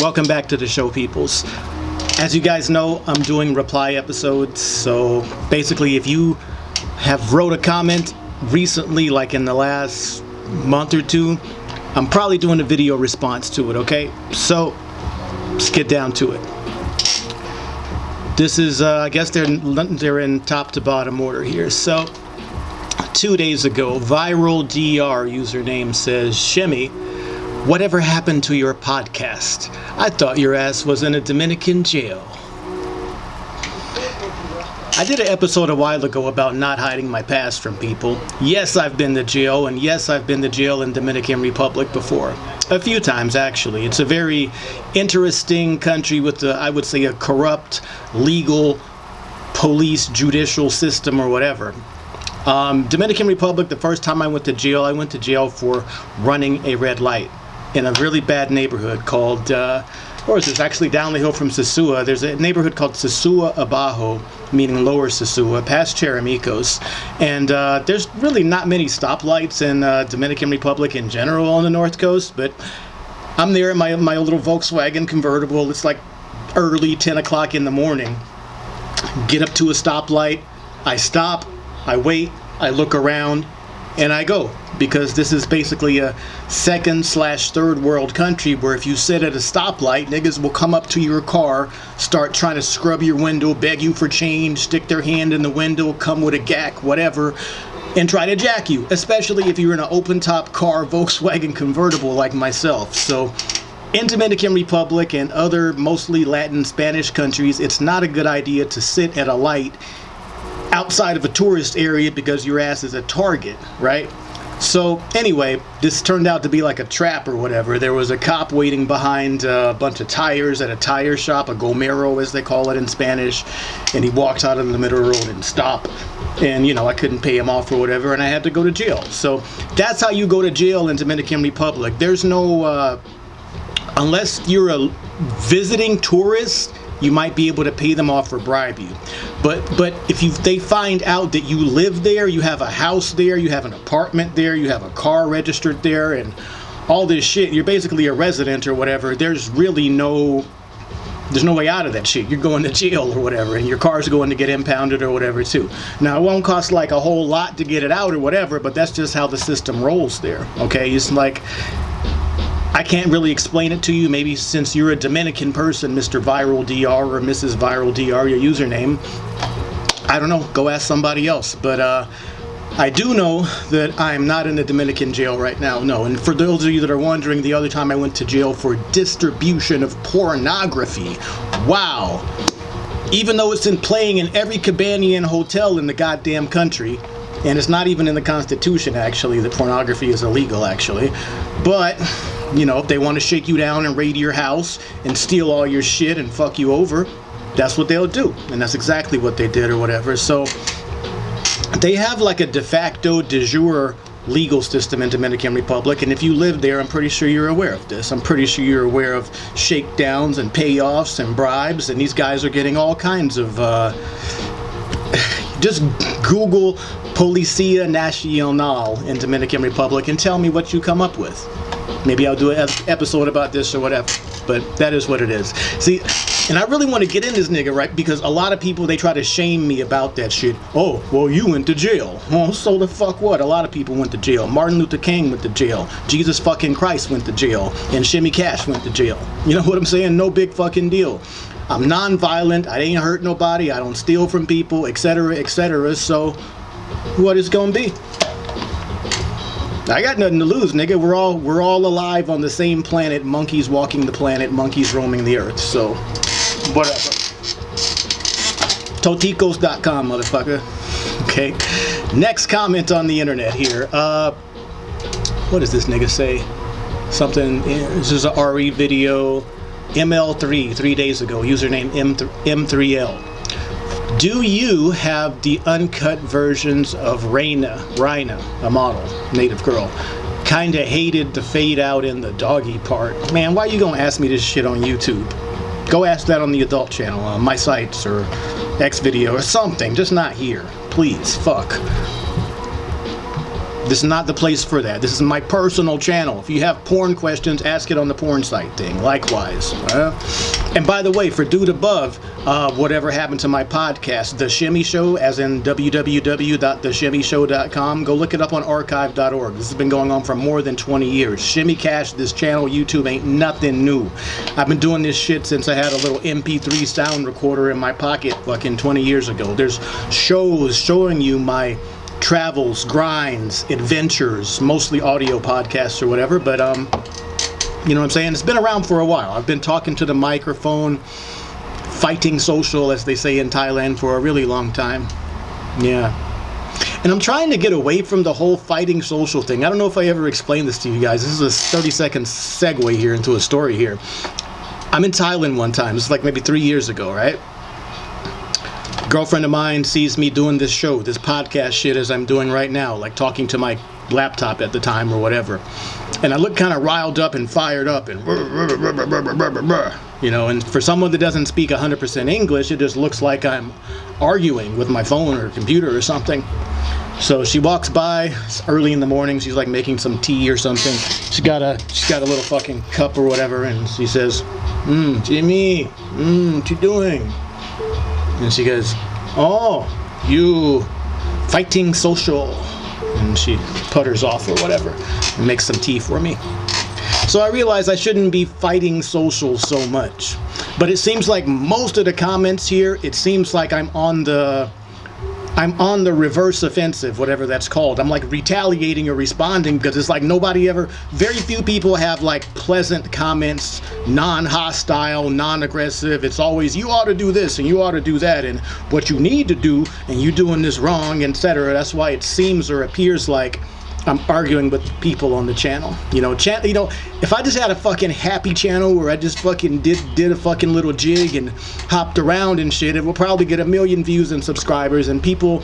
welcome back to the show, peoples. As you guys know, I'm doing reply episodes, so basically, if you have wrote a comment recently, like in the last month or two, I'm probably doing a video response to it, okay? So, let's get down to it. This is, uh, I guess they're, they're in top to bottom order here. So, two days ago, Viral DR username says, Shimmy, Whatever happened to your podcast? I thought your ass was in a Dominican jail. I did an episode a while ago about not hiding my past from people. Yes, I've been to jail, and yes, I've been to jail in Dominican Republic before. A few times, actually. It's a very interesting country with, a, I would say, a corrupt, legal, police, judicial system or whatever. Um, Dominican Republic, the first time I went to jail, I went to jail for running a red light in a really bad neighborhood called, uh, or is this actually down the hill from Sosua? There's a neighborhood called Sosua Abajo, meaning Lower Sosua, past Charamicos. And uh, there's really not many stoplights in uh, Dominican Republic in general on the North Coast, but I'm there in my, my little Volkswagen convertible. It's like early 10 o'clock in the morning. Get up to a stoplight. I stop. I wait. I look around and I go because this is basically a second slash third world country where if you sit at a stoplight, niggas will come up to your car, start trying to scrub your window, beg you for change, stick their hand in the window, come with a gack, whatever, and try to jack you, especially if you're in an open top car Volkswagen convertible like myself. So in Dominican Republic and other mostly Latin Spanish countries, it's not a good idea to sit at a light outside of a tourist area because your ass is a target, right? So anyway, this turned out to be like a trap or whatever. There was a cop waiting behind a bunch of tires at a tire shop, a gomero as they call it in Spanish, and he walked out of the middle of the road and stopped. And you know, I couldn't pay him off or whatever, and I had to go to jail. So that's how you go to jail in Dominican Republic. There's no, uh, unless you're a visiting tourist you might be able to pay them off or bribe you. But but if you they find out that you live there, you have a house there, you have an apartment there, you have a car registered there, and all this shit, you're basically a resident or whatever. There's really no there's no way out of that shit. You're going to jail or whatever, and your car's going to get impounded or whatever too. Now it won't cost like a whole lot to get it out or whatever, but that's just how the system rolls there. Okay, it's like I can't really explain it to you. Maybe since you're a Dominican person, Mr. Viral DR or Mrs. Viral DR, your username. I don't know. Go ask somebody else. But uh, I do know that I'm not in the Dominican jail right now. No. And for those of you that are wondering, the other time I went to jail for distribution of pornography. Wow. Even though it's in playing in every Cabanian hotel in the goddamn country, and it's not even in the Constitution actually that pornography is illegal actually, but you know, if they want to shake you down and raid your house and steal all your shit and fuck you over, that's what they'll do. And that's exactly what they did or whatever. So they have like a de facto de jure legal system in Dominican Republic and if you live there I'm pretty sure you're aware of this I'm pretty sure you're aware of shakedowns and payoffs and bribes and these guys are getting all kinds of uh, just Google Policia Nacional in Dominican Republic and tell me what you come up with Maybe I'll do an episode about this or whatever. But that is what it is. See, and I really want to get in this nigga, right? Because a lot of people, they try to shame me about that shit. Oh, well, you went to jail. Well, so the fuck what? A lot of people went to jail. Martin Luther King went to jail. Jesus fucking Christ went to jail. And Shimmy Cash went to jail. You know what I'm saying? No big fucking deal. I'm non-violent. I ain't hurt nobody. I don't steal from people, etc., etc. So, what is gonna be? I got nothing to lose, nigga. We're all we're all alive on the same planet. Monkeys walking the planet, monkeys roaming the earth. So, whatever. Toticos.com, motherfucker. Okay. Next comment on the internet here. Uh, what does this nigga say? Something. This is a RE video. ML3 three days ago. Username M M3L. Do you have the uncut versions of Raina, Raina, a model, native girl? Kinda hated the fade out in the doggy part. Man, why you gonna ask me this shit on YouTube? Go ask that on the adult channel, on my sites or X video or something, just not here. Please, fuck. This is not the place for that. This is my personal channel. If you have porn questions, ask it on the porn site thing. Likewise. Uh, and by the way, for Dude Above, uh, whatever happened to my podcast, The Shimmy Show, as in www.theshimmyshow.com, go look it up on archive.org. This has been going on for more than 20 years. Shimmy Cash, this channel, YouTube, ain't nothing new. I've been doing this shit since I had a little MP3 sound recorder in my pocket fucking 20 years ago. There's shows showing you my travels, grinds, adventures, mostly audio podcasts or whatever, but um you know what I'm saying? It's been around for a while. I've been talking to the microphone, fighting social as they say in Thailand for a really long time. Yeah. And I'm trying to get away from the whole fighting social thing. I don't know if I ever explained this to you guys. This is a 30 second segue here into a story here. I'm in Thailand one time. This is like maybe three years ago, right? Girlfriend of mine sees me doing this show, this podcast shit as I'm doing right now, like talking to my laptop at the time or whatever. And I look kind of riled up and fired up and you know, and for someone that doesn't speak 100% English, it just looks like I'm arguing with my phone or computer or something. So she walks by, early in the morning, she's like making some tea or something. She's got a she's got a little fucking cup or whatever and she says, "Mmm, Jimmy, mmm, what you doing?" And she goes, Oh, you fighting social. And she putters off or whatever and makes some tea for me. So I realize I shouldn't be fighting social so much. But it seems like most of the comments here, it seems like I'm on the I'm on the reverse offensive, whatever that's called. I'm like retaliating or responding because it's like nobody ever, very few people have like pleasant comments, non hostile, non aggressive. It's always, you ought to do this and you ought to do that and what you need to do and you doing this wrong, etc. That's why it seems or appears like I'm arguing with people on the channel. You know, chan- you know, if I just had a fucking happy channel where I just fucking did did a fucking little jig and hopped around and shit, it will probably get a million views and subscribers and people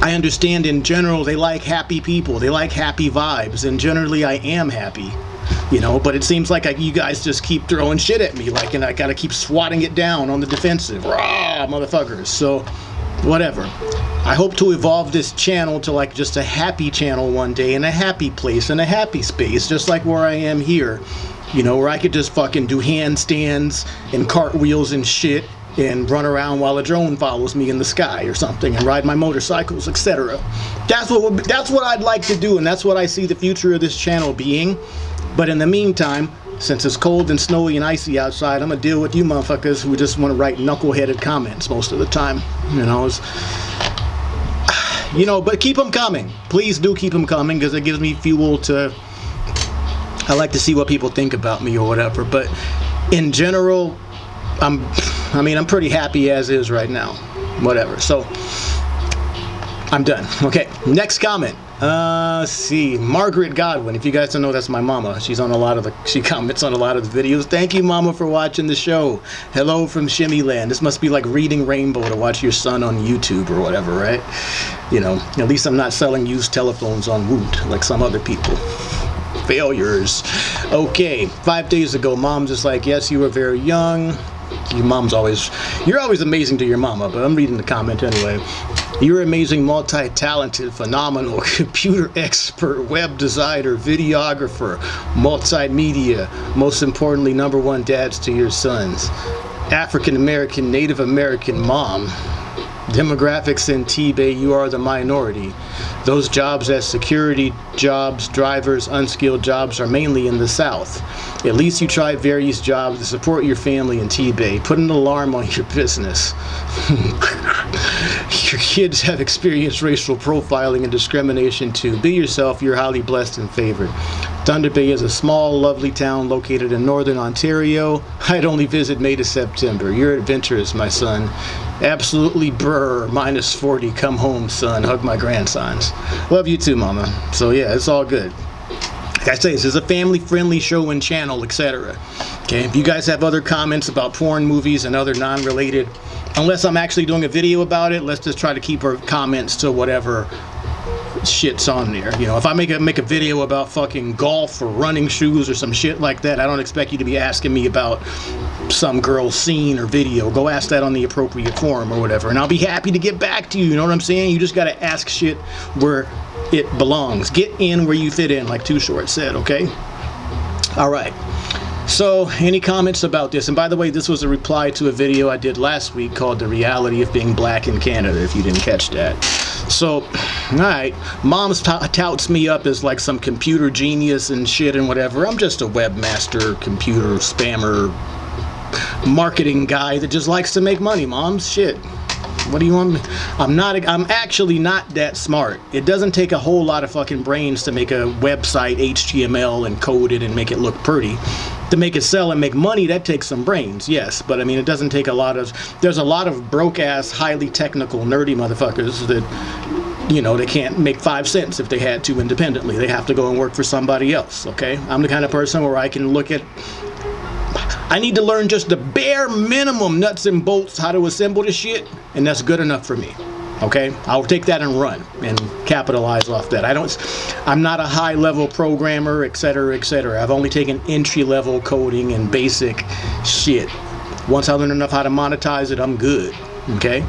I understand in general they like happy people. They like happy vibes and generally I am happy. You know, but it seems like I, you guys just keep throwing shit at me like and I got to keep swatting it down on the defensive. Rah, motherfuckers. So whatever. I hope to evolve this channel to like just a happy channel one day in a happy place in a happy space, just like where I am here. You know, where I could just fucking do handstands and cartwheels and shit and run around while a drone follows me in the sky or something and ride my motorcycles, etc. That's what that's what I'd like to do and that's what I see the future of this channel being. But in the meantime, since it's cold and snowy and icy outside, I'm gonna deal with you motherfuckers who just want to write knuckleheaded comments most of the time. You know, it's, you know, but keep them coming. Please do keep them coming because it gives me fuel to. I like to see what people think about me or whatever. But in general, I'm. I mean, I'm pretty happy as is right now. Whatever. So I'm done. Okay. Next comment. Uh, see, Margaret Godwin. If you guys don't know, that's my mama. She's on a lot of the. She comments on a lot of the videos. Thank you, mama, for watching the show. Hello from Shimmy Land. This must be like reading Rainbow to watch your son on YouTube or whatever, right? You know, at least I'm not selling used telephones on Woot like some other people. Failures. Okay, five days ago, mom's just like, yes, you were very young. Your mom's always, you're always amazing to your mama, but I'm reading the comment anyway. You're amazing, multi-talented, phenomenal computer expert, web designer, videographer, multimedia, most importantly, number one dads to your sons. African American, Native American mom. Demographics in T-Bay, you are the minority. Those jobs as security jobs, drivers, unskilled jobs are mainly in the South. At least you try various jobs to support your family in T-Bay. Put an alarm on your business. your kids have experienced racial profiling and discrimination too. Be yourself, you're highly blessed and favored. Thunder Bay is a small, lovely town located in northern Ontario. I'd only visit May to September. You're adventurous, my son. Absolutely brr, minus 40. Come home, son. Hug my grandsons. Love you too, mama. So yeah, it's all good. Like I say, this is a family-friendly show and channel, etc. Okay, if you guys have other comments about porn movies and other non-related unless I'm actually doing a video about it, let's just try to keep our comments to whatever shit's on there. You know, if I make a make a video about fucking golf or running shoes or some shit like that, I don't expect you to be asking me about some girl's scene or video. Go ask that on the appropriate forum or whatever, and I'll be happy to get back to you. You know what I'm saying? You just gotta ask shit where it belongs. Get in where you fit in, like Too Short said, okay? All right. So, any comments about this? And by the way, this was a reply to a video I did last week called The Reality of Being Black in Canada, if you didn't catch that. So, alright, mom's touts me up as like some computer genius and shit and whatever. I'm just a webmaster, computer spammer, marketing guy that just likes to make money, mom's shit. What do you want me? I'm not, I'm actually not that smart. It doesn't take a whole lot of fucking brains to make a website HTML and code it and make it look pretty to make it sell and make money, that takes some brains, yes. But I mean, it doesn't take a lot of. There's a lot of broke ass, highly technical, nerdy motherfuckers that, you know, they can't make five cents if they had to independently. They have to go and work for somebody else. Okay, I'm the kind of person where I can look at. I need to learn just the bare minimum nuts and bolts how to assemble this shit, and that's good enough for me okay? I'll take that and run and capitalize off that. I don't i'm not a high level programmer etc etc i've only taken entry level coding and basic shit. Once i learn enough how to monetize it i'm good okay?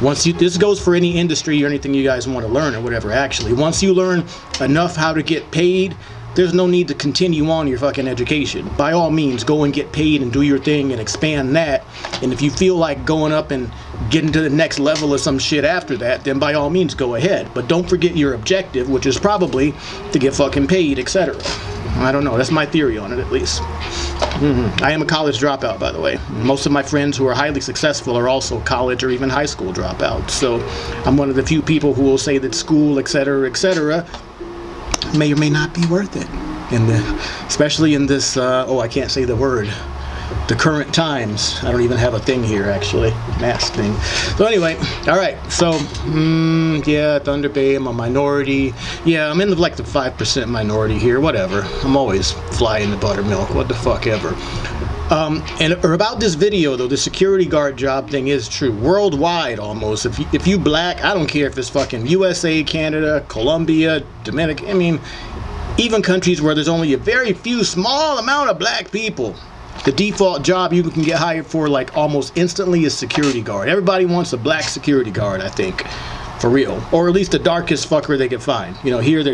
Once you this goes for any industry or anything you guys want to learn or whatever actually. Once you learn enough how to get paid there's no need to continue on your fucking education. By all means, go and get paid and do your thing and expand that. And if you feel like going up and getting to the next level of some shit after that, then by all means go ahead. But don't forget your objective, which is probably to get fucking paid, etc. I don't know. That's my theory on it, at least. Mm-hmm. I am a college dropout, by the way. Most of my friends who are highly successful are also college or even high school dropouts. So I'm one of the few people who will say that school, etc., etc., may or may not be worth it. The, especially in this, uh, oh, I can't say the word, the current times. I don't even have a thing here, actually, mask thing. So anyway, all right. So, mm, yeah, Thunder Bay, I'm a minority. Yeah, I'm in the, like the 5% minority here, whatever. I'm always flying the buttermilk, what the fuck ever. Um, and or about this video though, the security guard job thing is true worldwide almost. If you, if you black, I don't care if it's fucking USA, Canada, Colombia, Dominican. I mean, even countries where there's only a very few small amount of black people. The default job you can get hired for like almost instantly is security guard. Everybody wants a black security guard, I think, for real, or at least the darkest fucker they can find. You know, here they're